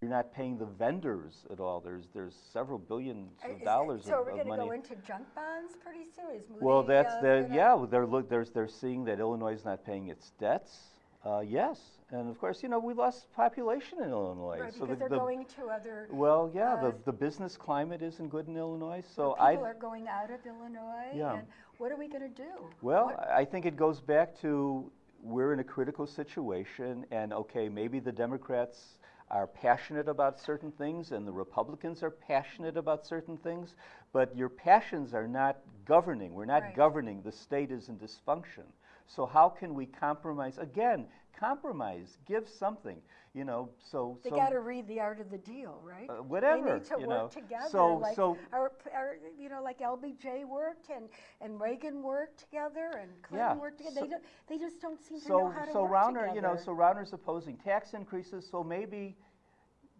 You're not paying the vendors at all. There's there's several billions of is it- dollars So of, are we of going to money. go into junk bonds pretty soon? Is Moody, well, that's uh, the yeah. They're look. There's they're seeing that Illinois is not paying its debts. Uh, yes, and of course, you know we lost population in Illinois. Right, so because the, they're the, going to other. well, yeah, uh, the, the business climate isn't good in Illinois. So people I are going out of Illinois. Yeah. And what are we going to do? Well, What- I think it goes back to we're in a critical situation, and okay, maybe the Democrats are passionate about certain things and the Republicans are passionate about certain things, but your passions are not governing. We're not Right. governing. The state is in dysfunction. So, how can we compromise? Again, compromise, give something, you know. So, They so got to read the art of the deal, right? Uh, whatever, They need to you work know. together, So- like so- our, our, you know, like LBJ worked and, and Reagan worked together and Clinton Yeah, worked together. so- they, don't, they just don't seem to know So, how to so work Rauner, together. you know, so Rauner's opposing tax increases. So maybe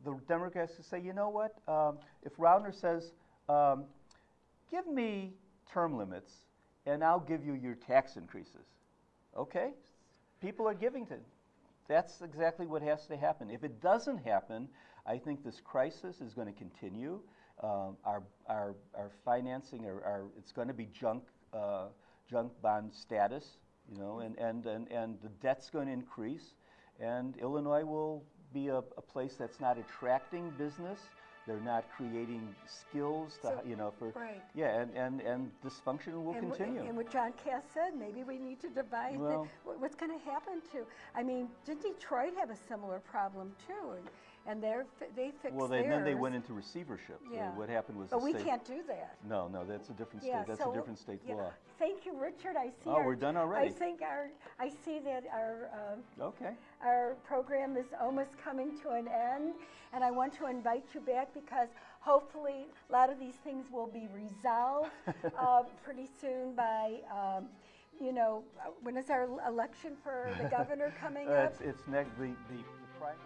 the Democrats could say, you know what? Um, if Rauner says, um, give me term limits, and I'll give you your tax increases. Okay, people are giving to. That's exactly what has to happen. If it doesn't happen, I think this crisis is going to continue. Um, our, our, our financing, our, our, it's going to be junk, uh, junk bond status, you know, and, and, and, and the debt's going to increase. And Illinois will be a, a place that's not attracting business. They're not creating skills, to, So- you know, for right. yeah, and, and, and dysfunction will and, continue. and what John Kass said, maybe we need to divide the- Well- wh- what's going to happen to. I mean, did Detroit have a similar problem too? And, and they're, they fixed well, they, then they went into receivership. Yeah. what happened was But the we state. can't do that. No, no, that's a different state. Yeah, that's so, a different state yeah. law. Thank you, Richard. I see. Oh, our- we're done already. I think our, I see that our, um, Okay. our program is almost coming to an end, and I want to invite you back because hopefully a lot of these things will be resolved uh, pretty soon by, um, you know, when is our election for the governor coming Uh, up? it's, it's next the the, the primary.